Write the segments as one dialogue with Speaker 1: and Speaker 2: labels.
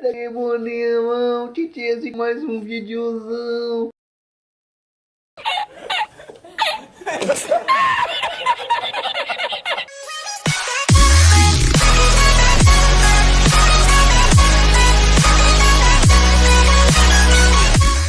Speaker 1: Que bonitão, titiazinho, mais um videozão.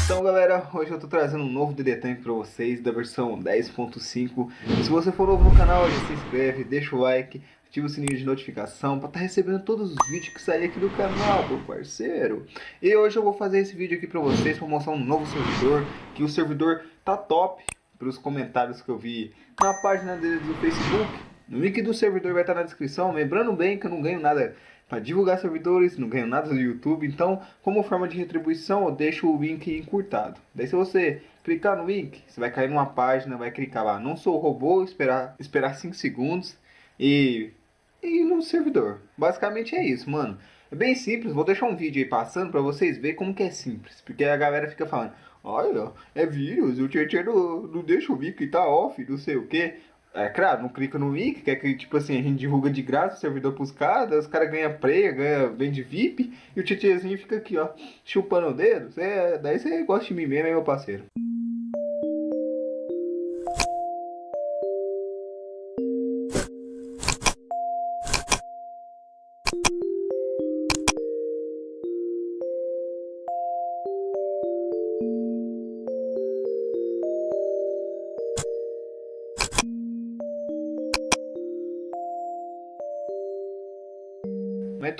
Speaker 1: Então galera, hoje eu tô trazendo um novo DD Tank pra vocês da versão 10.5 Se você for novo no canal, já se inscreve, deixa o like, ativa o sininho de notificação para estar tá recebendo todos os vídeos que saem aqui do canal, meu parceiro. E hoje eu vou fazer esse vídeo aqui para vocês para mostrar um novo servidor, que o servidor tá top pelos comentários que eu vi na página dele do Facebook. O link do servidor vai estar na descrição, lembrando bem que eu não ganho nada para divulgar servidores, não ganho nada do YouTube, então como forma de retribuição eu deixo o link encurtado. Daí se você clicar no link, você vai cair numa página, vai clicar lá, não sou robô, esperar esperar 5 segundos e e no servidor. Basicamente é isso, mano. É bem simples, vou deixar um vídeo aí passando pra vocês verem como que é simples. Porque a galera fica falando, olha, é vírus, o Tietchan não, não deixa o link tá off, não sei o que. É claro, não clica no link, quer que tipo assim, a gente divulga de graça o servidor pros caras, os caras ganham preia, ganha, vende VIP, e o Tietchanzinho fica aqui, ó, chupando o dedo. Cê, daí você gosta de mim mesmo, hein, meu parceiro.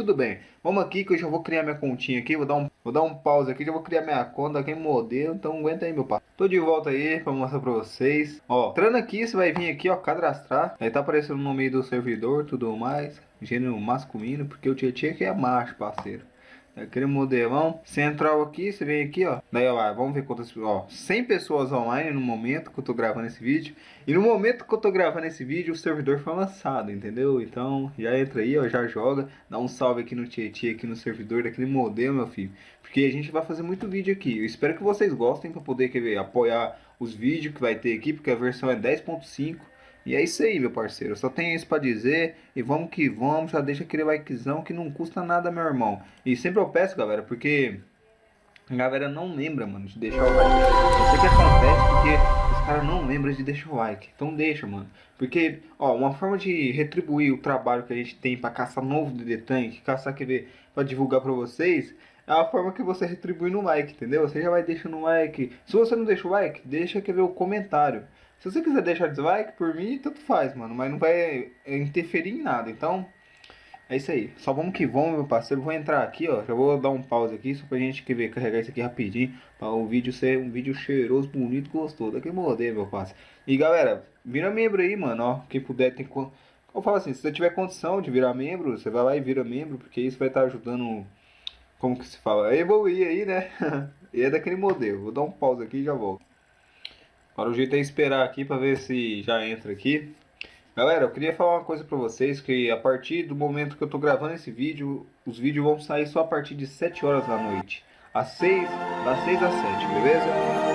Speaker 1: Tudo bem. Vamos aqui que eu já vou criar minha continha aqui. Vou dar um, vou dar um pause aqui. Já vou criar minha conta aqui modelo. Então aguenta aí, meu pai. Tô de volta aí pra mostrar pra vocês. Ó, entrando aqui, você vai vir aqui, ó, cadastrar. Aí tá aparecendo no meio do servidor, tudo mais. Gênero masculino, porque o Tietchan aqui é macho, parceiro. Aquele modelão central aqui, você vem aqui, ó. Daí, ó, vamos ver quantas, ó, 100 pessoas online no momento que eu tô gravando esse vídeo. E no momento que eu tô gravando esse vídeo, o servidor foi lançado, entendeu? Então, já entra aí, ó, já joga. Dá um salve aqui no Tietchan, aqui no servidor daquele modelo, meu filho. Porque a gente vai fazer muito vídeo aqui. Eu espero que vocês gostem para poder, quer ver, apoiar os vídeos que vai ter aqui, porque a versão é 10.5. E é isso aí, meu parceiro. Só tenho isso pra dizer. E vamos que vamos. Já deixa aquele likezão que não custa nada, meu irmão. E sempre eu peço, galera, porque a galera não lembra, mano, de deixar o like. Eu sei que acontece porque os caras não lembram de deixar o like. Então deixa, mano. Porque, ó, uma forma de retribuir o trabalho que a gente tem pra caçar novo DD Tank, caçar querer pra divulgar pra vocês, é a forma que você retribui no like, entendeu? Você já vai deixando um like. Se você não deixa o like, deixa quer ver o comentário. Se você quiser deixar dislike, por mim, tanto faz, mano. Mas não vai interferir em nada. Então, é isso aí. Só vamos que vamos, meu parceiro. Vou entrar aqui, ó. Já vou dar um pause aqui, só pra gente ver, carregar isso aqui rapidinho. Pra o vídeo ser um vídeo cheiroso, bonito, gostoso. Daqui modelo, meu parceiro. E galera, vira membro aí, mano, ó. Quem puder, tem... Eu falo assim, se você tiver condição de virar membro, você vai lá e vira membro. Porque isso vai estar tá ajudando... Como que se fala? A evoluir aí, né? e é daquele modelo. Vou dar um pause aqui e já volto. Agora o jeito é esperar aqui para ver se já entra aqui. Galera, eu queria falar uma coisa para vocês, que a partir do momento que eu tô gravando esse vídeo, os vídeos vão sair só a partir de 7 horas da noite. Às 6, das 6 às 7, beleza?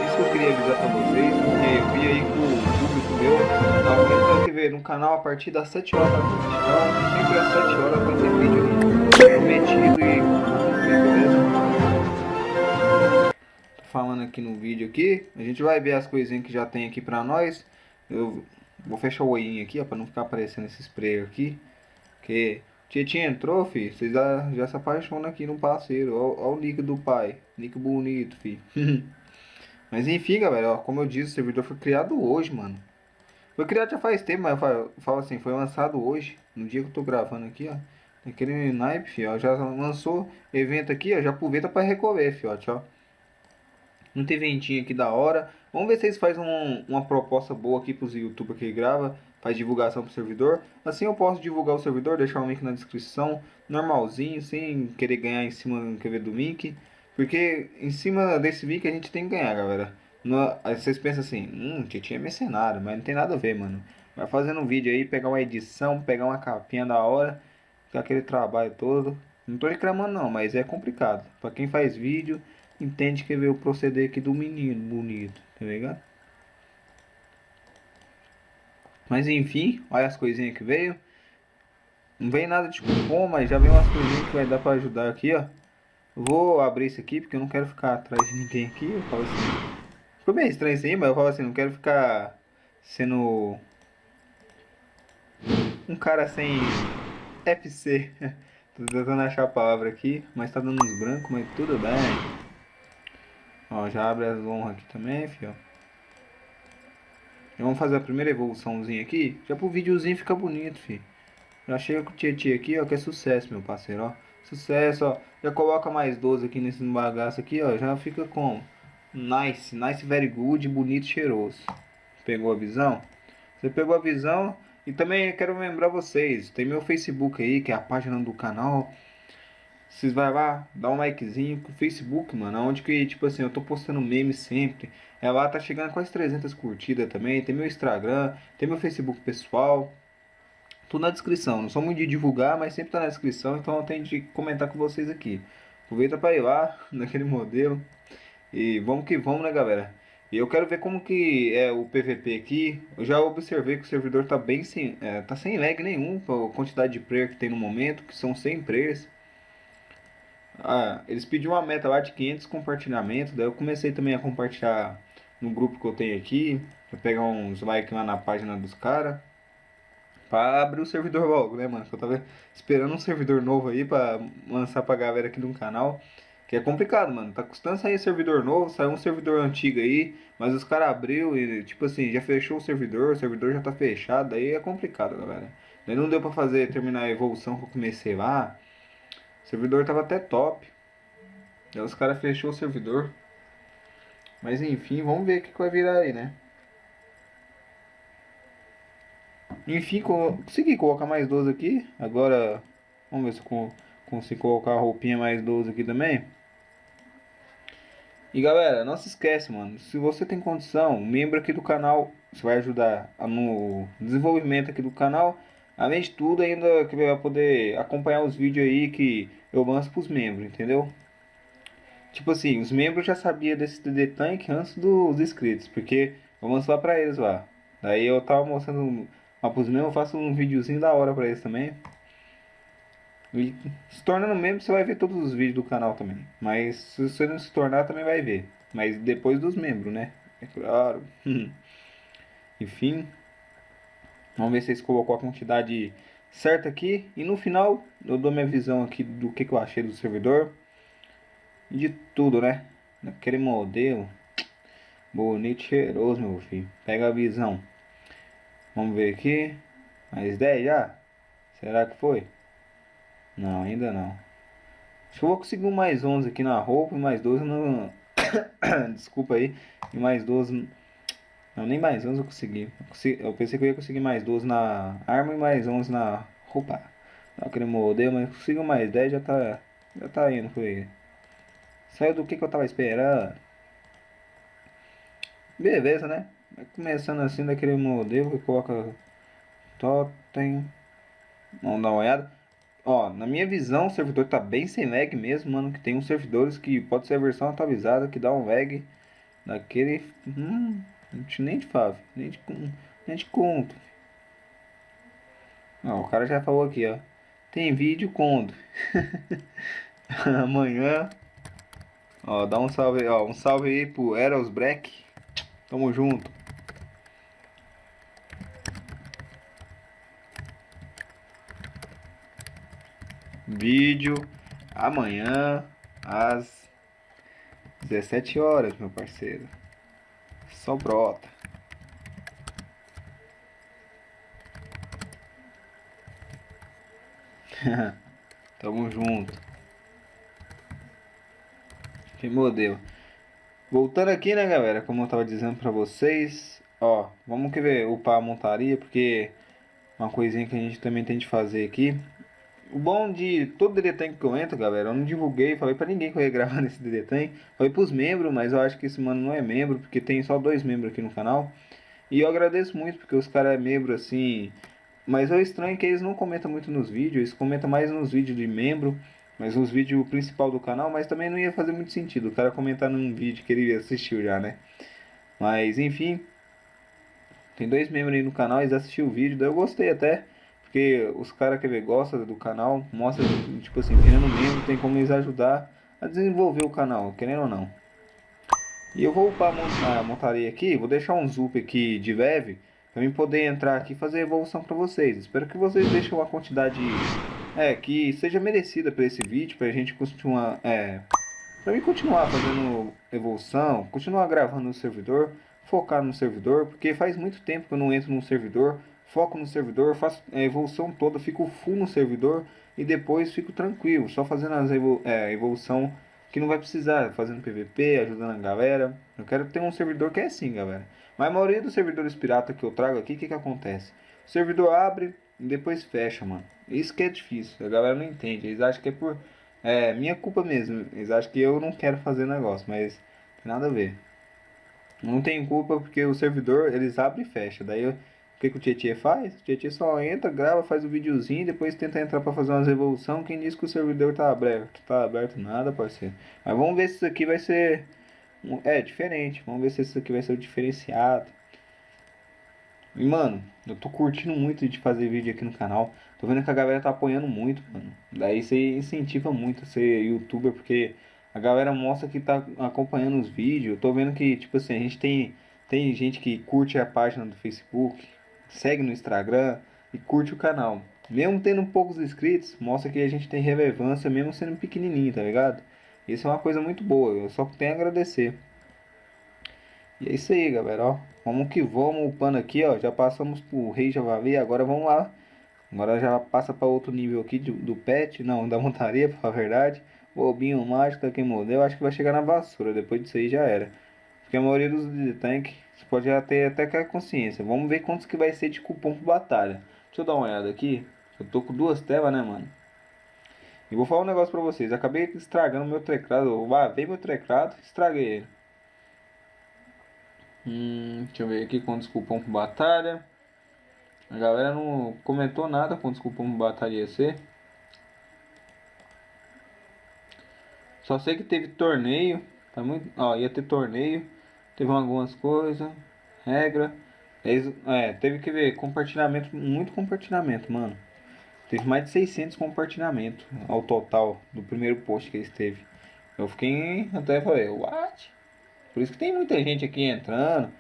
Speaker 1: Isso que eu queria avisar para vocês, porque eu vi aí que o público meu tá aumentando a ver no canal a partir das 7 horas da noite. Então, sempre às 7 horas vai ter vídeo aí prometido e beleza? Falando aqui no vídeo aqui. A gente vai ver as coisinhas que já tem aqui pra nós. Eu vou fechar o olhinho aqui, ó, pra não ficar aparecendo esse spray aqui. Porque Tietchan entrou, filho. Vocês já, já se apaixonam aqui no parceiro. Olha o nick do pai. Nick bonito, filho. mas enfim, galera, ó, como eu disse, o servidor foi criado hoje, mano. Foi criado já faz tempo, mas eu falo assim, foi lançado hoje. No dia que eu tô gravando aqui, ó. Aquele naipe, filho, ó, já lançou evento aqui, ó. Já aproveita pra recolher, filho, ó. Não tem ventinho aqui da hora. Vamos ver se eles fazem um, uma proposta boa aqui para os youtubers que grava. Faz divulgação para o servidor. Assim eu posso divulgar o servidor, deixar o link na descrição. Normalzinho, sem querer ganhar em cima quer ver, do link. Porque em cima desse link a gente tem que ganhar, galera. No, vocês pensam assim, hum, Tietchan é mercenário, mas não tem nada a ver, mano. Vai fazendo um vídeo aí, pegar uma edição, pegar uma capinha da hora, aquele trabalho todo. Não tô reclamando não, mas é complicado. Para quem faz vídeo, entende que veio o proceder aqui do menino bonito, tá ligado? Mas enfim, olha as coisinhas que veio. Não vem nada de cupom, mas já veio umas coisinhas que vai dar pra ajudar aqui, ó. Vou abrir isso aqui porque eu não quero ficar atrás de ninguém aqui. Eu falo assim. Ficou bem estranho isso aí, mas eu falo assim, não quero ficar sendo um cara sem FC. Tô tentando achar a palavra aqui, mas tá dando uns brancos, mas tudo bem. Ó, já abre as honras aqui também, fio. Já vamos fazer a primeira evoluçãozinha aqui, já pro videozinho ficar bonito, filho. Já chega com o Tietê aqui, ó, que é sucesso, meu parceiro, ó. Sucesso, ó. Já coloca mais 12 aqui nesse bagaço aqui, ó. Já fica com nice, nice, very good, bonito, cheiroso. Pegou a visão? Você pegou a visão? E também quero lembrar vocês, tem meu Facebook aí, que é a página do canal. Vocês vai lá, dá um likezinho com o Facebook, mano, onde que, tipo assim, eu tô postando memes sempre. É lá, tá chegando quase 300 curtidas também. Tem meu Instagram, tem meu Facebook pessoal. Tudo na descrição. Não sou muito de divulgar, mas sempre tá na descrição, então eu tenho de comentar com vocês aqui. Aproveita para ir lá, naquele modelo. E vamos que vamos, né, galera? E eu quero ver como que é o PVP aqui. Eu já observei que o servidor tá bem sem, é, tá sem lag nenhum, a quantidade de player que tem no momento, que são 100 players. Ah, eles pediram uma meta lá de 500 compartilhamentos, daí eu comecei também a compartilhar no grupo que eu tenho aqui, pra pegar uns likes lá na página dos caras. Pra abrir o servidor logo, né, mano? Eu tava esperando um servidor novo aí pra lançar pra galera aqui do canal. Que é complicado, mano. Tá custando sair servidor novo, saiu um servidor antigo aí, mas os caras abriu e, tipo assim, já fechou o servidor, o servidor já tá fechado, aí é complicado, galera. Daí não deu pra fazer, terminar a evolução que eu comecei lá. O servidor tava até top. Daí os caras fechou o servidor. Mas enfim, vamos ver o que, que vai virar aí, né? Enfim, consegui colocar mais 12 aqui. Agora, vamos ver se eu consigo colocar a roupinha mais 12 aqui também. E galera, não se esquece, mano. Se você tem condição, membro aqui do canal, você vai ajudar no desenvolvimento aqui do canal. Além de tudo, ainda que vai poder acompanhar os vídeos aí que eu lanço pros membros, entendeu? Tipo assim, os membros já sabiam desse DD Tank antes dos inscritos, porque eu mostrar pra eles lá. Daí eu tava mostrando lá pros membros, eu faço um videozinho da hora pra eles também. E se tornando membro, você vai ver todos os vídeos do canal também. Mas se você não se tornar, também vai ver. Mas depois dos membros, né? É claro. Enfim. Vamos ver se eles colocou a quantidade certa aqui. E no final, eu dou minha visão aqui do que, que eu achei do servidor. De tudo, né? Naquele modelo. Bonito, cheiroso, meu filho. Pega a visão. Vamos ver aqui. Mais 10 já? Será que foi? Não, ainda não. Acho que eu vou conseguir mais 11 aqui na roupa e mais 12 no... Desculpa aí. E mais 12... Não, nem mais 11 eu consegui. Eu, pensei que eu ia conseguir mais 12 na arma e mais 11 na roupa. Não aquele modelo, mas consigo mais 10 já tá... Já tá indo com ele. Saiu do que, que eu tava esperando. Beleza, né? Começando assim daquele modelo que coloca totem. Vamos dar uma olhada. Ó, na minha visão o servidor tá bem sem lag mesmo, mano. Que tem uns servidores que pode ser a versão atualizada que dá um lag daquele... Hum, nem te falo, nem te, nem te conto. Ó, o cara já falou aqui, ó. Tem vídeo quando? Amanhã. Ó, dá um salve, ó, um salve aí pro Eros Break. Tamo junto. Vídeo amanhã às 17 horas, meu parceiro. Só brota. Tamo junto. Que modelo. Voltando aqui, né, galera? Como eu tava dizendo pra vocês. Ó, vamos que ver upar a montaria, porque uma coisinha que a gente também tem de fazer aqui o bom de todo DD Tank que eu entro, galera, eu não divulguei, falei pra ninguém que eu ia gravar nesse DD Tank. Falei pros membros, mas eu acho que esse mano não é membro, porque tem só dois membros aqui no canal. E eu agradeço muito, porque os caras é membro assim... Mas é estranho que eles não comentam muito nos vídeos, eles comentam mais nos vídeos de membro, mas nos vídeos principal do canal, mas também não ia fazer muito sentido o cara comentar num vídeo que ele assistiu já, né? Mas enfim, tem dois membros aí no canal, eles assistiram o vídeo, daí eu gostei até. Porque os caras que gostam do canal, mostra, tipo assim, virando membro, tem como eles ajudar a desenvolver o canal, querendo ou não. E eu vou upar a montaria aqui, vou deixar um zup aqui de leve, para mim poder entrar aqui e fazer evolução para vocês. Espero que vocês deixem uma quantidade é, que seja merecida para esse vídeo, para a gente continuar, é, para mim continuar fazendo evolução, continuar gravando no servidor, focar no servidor, porque faz muito tempo que eu não entro no servidor, foco no servidor, faço a evolução toda, fico full no servidor e depois fico tranquilo, só fazendo as evolu é, evolução que não vai precisar, fazendo PVP, ajudando a galera. Eu quero ter um servidor que é assim, galera. Mas a maioria dos servidores pirata que eu trago aqui, o que que acontece? O servidor abre e depois fecha, mano. Isso que é difícil, a galera não entende. Eles acham que é por é minha culpa mesmo. Eles acham que eu não quero fazer negócio, mas nada a ver. Não tem culpa porque o servidor eles abrem e fecha. Daí eu o que, que o Tietchan faz? O Tietchan só entra, grava, faz o videozinho e depois tenta entrar para fazer umas evolução. Quem diz que o servidor tá aberto? Tá aberto nada, parceiro. Mas vamos ver se isso aqui vai ser... É, diferente. Vamos ver se isso aqui vai ser diferenciado. E, mano, eu tô curtindo muito de fazer vídeo aqui no canal. Tô vendo que a galera tá apoiando muito, mano. Daí você incentiva muito a ser youtuber, porque a galera mostra que tá acompanhando os vídeos. Eu tô vendo que, tipo assim, a gente tem... Tem gente que curte a página do Facebook, segue no Instagram e curte o canal. Mesmo tendo poucos inscritos, mostra que a gente tem relevância mesmo sendo pequenininho, tá ligado? Isso é uma coisa muito boa, eu só tenho a agradecer. E é isso aí, galera, ó. Vamos que vamos upando aqui, ó. Já passamos pro Rei Javali, agora vamos lá. Agora já passa para outro nível aqui do, do pet, não, da montaria, pra verdade. Bobinho mágico, quem modelo, acho que vai chegar na vassoura, depois disso aí já era. Porque a maioria dos tank você pode já ter até com a consciência. Vamos ver quantos que vai ser de cupom por batalha. Deixa eu dar uma olhada aqui. Eu tô com duas telas, né, mano? E vou falar um negócio pra vocês. Acabei estragando meu teclado. Eu lavei meu teclado estraguei ele. Hum, deixa eu ver aqui quantos cupom por batalha. A galera não comentou nada quantos cupom por batalha ia ser. Só sei que teve torneio. Tá muito, ó, ia ter torneio. Teve algumas coisas. Regra. É, teve que ver compartilhamento, muito compartilhamento, mano. Teve mais de 600 compartilhamentos ao total do primeiro post que eles teve. Eu fiquei até falei, what? Por isso que tem muita gente aqui entrando,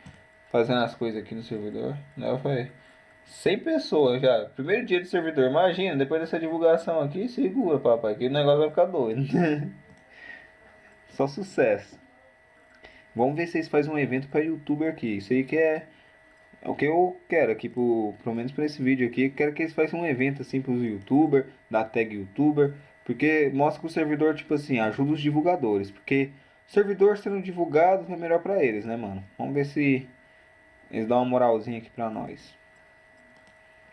Speaker 1: fazendo as coisas aqui no servidor. Né? Eu falei, 100 pessoas já. Primeiro dia do servidor, imagina, depois dessa divulgação aqui, segura, papai, que o negócio vai ficar doido. Só sucesso. Vamos ver se eles fazem um evento para youtuber aqui. Isso aí que é, é o que eu quero aqui, pro, pelo menos para esse vídeo aqui. Quero que eles façam um evento assim para os youtubers, da tag youtuber. Porque mostra que o servidor, tipo assim, ajuda os divulgadores. Porque servidor sendo divulgado é melhor para eles, né, mano? Vamos ver se eles dão uma moralzinha aqui para nós.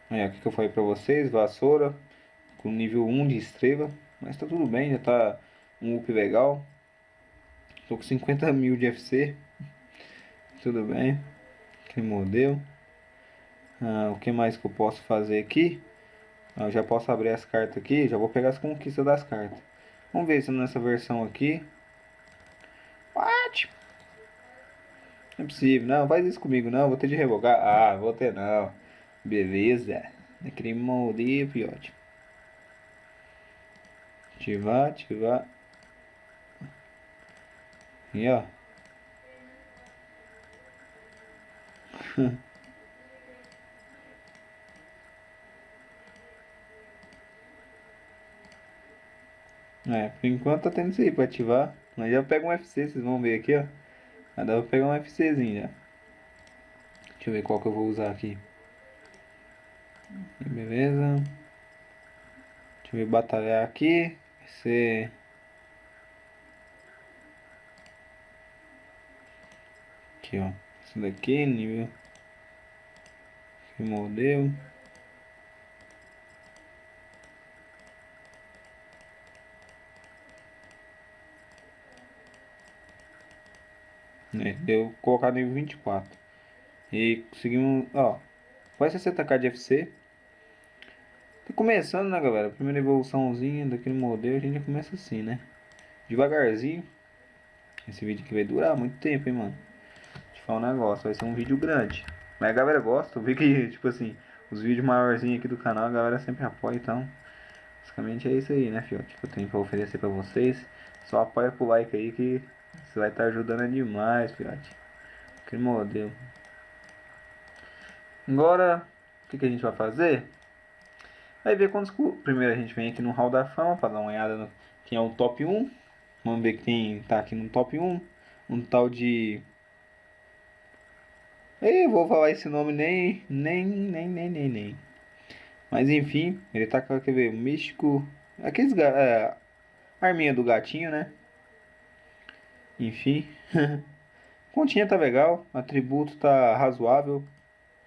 Speaker 1: Aí, o que eu falei para vocês, vassoura com nível 1 de estrela. Mas tá tudo bem, já tá um up legal. Tô com 50 mil de FC. Tudo bem. Que modelo. Ah, o que mais que eu posso fazer aqui? Ah, eu já posso abrir as cartas aqui. Já vou pegar as conquistas das cartas. Vamos ver se nessa versão aqui. What? Não é possível. Não, faz isso comigo não. Vou ter de revogar. Ah, vou ter não. Beleza. Aquele modelo, ótimo. Ativar, ativar. E ó. é, por enquanto tá tendo isso aí pra ativar. Mas já pega um FC, vocês vão ver aqui, ó. Já dá pra pegar um FCzinho já. Deixa eu ver qual que eu vou usar aqui. Beleza. Deixa eu ver batalhar aqui. Vai ser... aqui, ó. Isso daqui, nível. Que modelo. É, deu colocar nível 24. E conseguimos, ó. Vai 60k de FC. Tá começando, né, galera? Primeira evoluçãozinha daquele modelo, a gente já começa assim, né? Devagarzinho. Esse vídeo aqui vai durar muito tempo, hein, mano falar um negócio, vai ser um vídeo grande. Mas a galera gosta, eu vi que, tipo assim, os vídeos maiorzinhos aqui do canal, a galera sempre apoia, então Basicamente é isso aí, né, fiote? Que eu tenho pra oferecer pra vocês. Só apoia com o like aí que você vai estar tá ajudando demais, fiote. Que modelo. Agora, o que, que a gente vai fazer? Vai ver quantos... Primeiro a gente vem aqui no Hall da Fama para dar uma olhada no quem é o top 1. Vamos ver quem tá aqui no top 1. Um tal de... Eu vou falar esse nome nem, nem, nem, nem, nem, nem. Mas enfim, ele tá com, quer ver, místico... Aqueles... É, arminha do gatinho, né? Enfim. Continha tá legal, atributo tá razoável.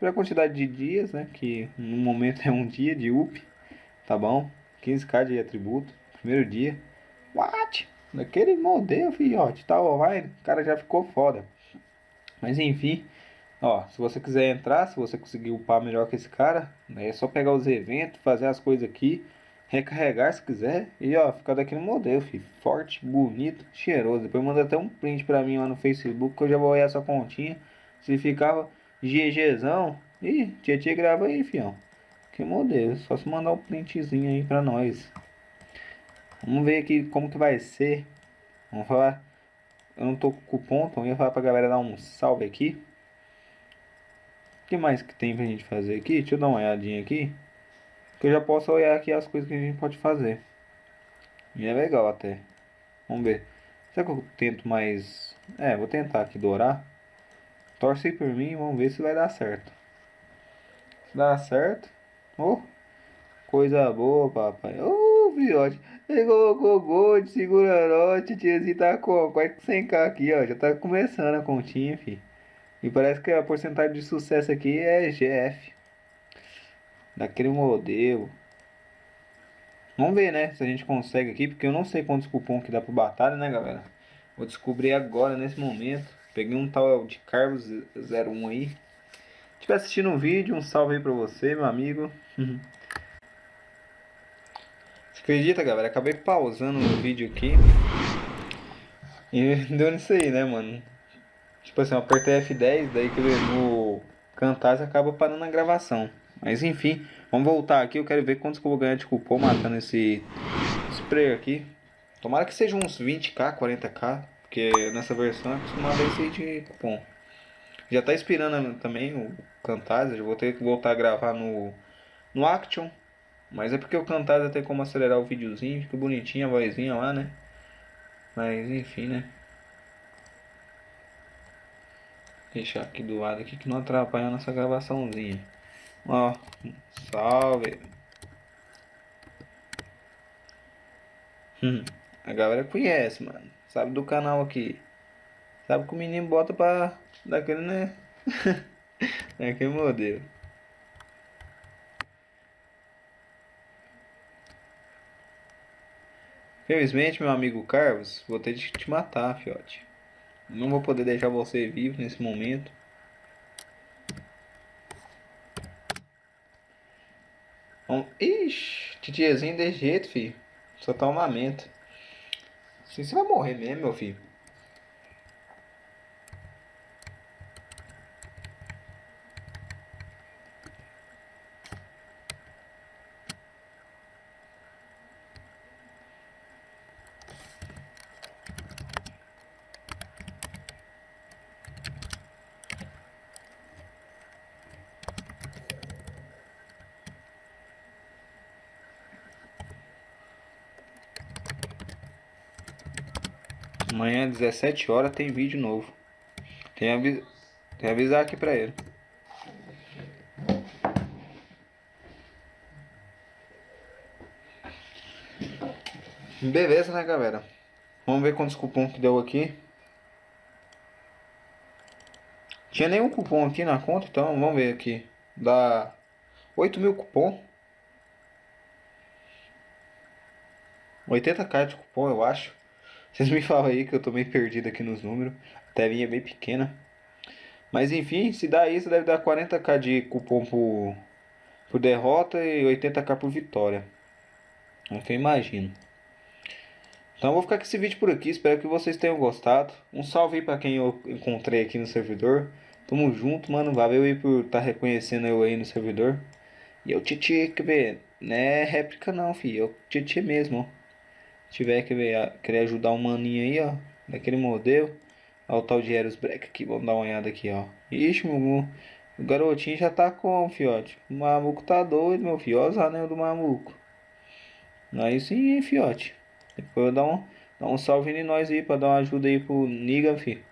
Speaker 1: Pela quantidade de dias, né? Que no momento é um dia de up. Tá bom? 15k de atributo. Primeiro dia. What? Daquele modelo, filhote. Tá online. O cara já ficou foda. Mas enfim. Ó, se você quiser entrar, se você conseguir upar melhor que esse cara, né, é só pegar os eventos, fazer as coisas aqui, recarregar se quiser e ó, ficar daquele modelo, filho. Forte, bonito, cheiroso. Depois manda até um print pra mim lá no Facebook que eu já vou olhar essa continha. Se ficava GGzão. Ih, Tietê grava aí, fião. Que modelo. Só se mandar um printzinho aí pra nós. Vamos ver aqui como que vai ser. Vamos falar. Eu não tô com cupom, então eu ia falar pra galera dar um salve aqui. O que mais que tem pra gente fazer aqui? Deixa eu dar uma olhadinha aqui. Que eu já posso olhar aqui as coisas que a gente pode fazer. E é legal até. Vamos ver. Será que eu tento mais... É, vou tentar aqui dourar. Torce por mim vamos ver se vai dar certo. Se dá certo. Oh, coisa boa, papai. Oh, fiote. Pegou o gol de segura noite, tiazinho tá com quase 100k aqui, ó. Já tá começando a continha, fi. E parece que a porcentagem de sucesso aqui é GF. Daquele modelo. Vamos ver, né? Se a gente consegue aqui, porque eu não sei quantos cupom que dá pro batalha, né, galera? Vou descobrir agora, nesse momento. Peguei um tal de Carlos 01 aí. Se estiver assistindo um vídeo, um salve aí pra você, meu amigo. Você acredita, galera? Acabei pausando o vídeo aqui. E deu nisso aí, né, mano? Tipo assim, eu apertei F10, daí que no cantar acaba parando a gravação. Mas enfim, vamos voltar aqui. Eu quero ver quantos que eu vou ganhar de cupom matando esse spray aqui. Tomara que seja uns 20k, 40k. Porque nessa versão é acostumado a esse de cupom. Já tá inspirando também o Camtasia. Vou ter que voltar a gravar no, no Action. Mas é porque o Camtasia tem como acelerar o videozinho. Fica bonitinho a vozinha lá, né? Mas enfim, né? Deixar aqui do lado aqui que não atrapalha a nossa gravaçãozinha. Ó, salve. Hum, a galera conhece, mano. Sabe do canal aqui. Sabe que o menino bota pra daquele, né? daquele modelo. Felizmente, meu amigo Carlos, vou ter de te matar, fiote. Não vou poder deixar você vivo nesse momento. Um... Ixi, titiazinho desse jeito, filho. Só tá armamento. Assim você vai morrer mesmo, meu filho. Amanhã, 17 horas, tem vídeo novo. Tem, avis... tem avisar aqui pra ele. Beleza, né, galera? Vamos ver quantos cupom que deu aqui. Tinha nenhum cupom aqui na conta, então vamos ver aqui. Dá 8 mil cupom. 80k de cupom, eu acho. Vocês me falam aí que eu tô meio perdido aqui nos números. A telinha é bem pequena. Mas enfim, se dá isso, deve dar 40k de cupom por, por derrota e 80k por vitória. É o que eu imagino. Então eu vou ficar com esse vídeo por aqui. Espero que vocês tenham gostado. Um salve aí pra quem eu encontrei aqui no servidor. Tamo junto, mano. Valeu aí por estar tá reconhecendo eu aí no servidor. E eu te que ver. Não é réplica não, filho. É o Tietê mesmo, ó. Tiver que querer ajudar um maninho aí, ó. Daquele modelo. Olha o tal de Eros Break aqui. Vamos dar uma olhada aqui, ó. Ixi, meu, o garotinho já tá com, fiote. O mamuco tá doido, meu filho. Olha os anel do mamuco. Aí sim, hein, fiote. Depois eu dar um, dar um salve em nós aí pra dar uma ajuda aí pro Niga, filho.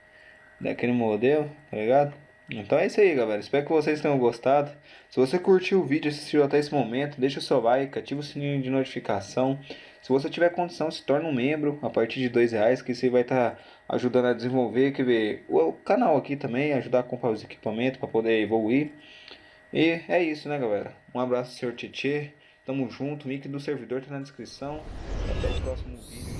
Speaker 1: Daquele modelo, tá ligado? Então é isso aí, galera. Espero que vocês tenham gostado. Se você curtiu o vídeo assistiu até esse momento, deixa o seu like, ativa o sininho de notificação. Se você tiver condição, se torne um membro a partir de dois reais, que você vai estar tá ajudando a desenvolver quer ver, o, canal aqui também, ajudar a comprar os equipamentos para poder evoluir. E é isso, né, galera? Um abraço, senhor Tietê. Tamo junto. O link do servidor tá na descrição. Até o próximo vídeo.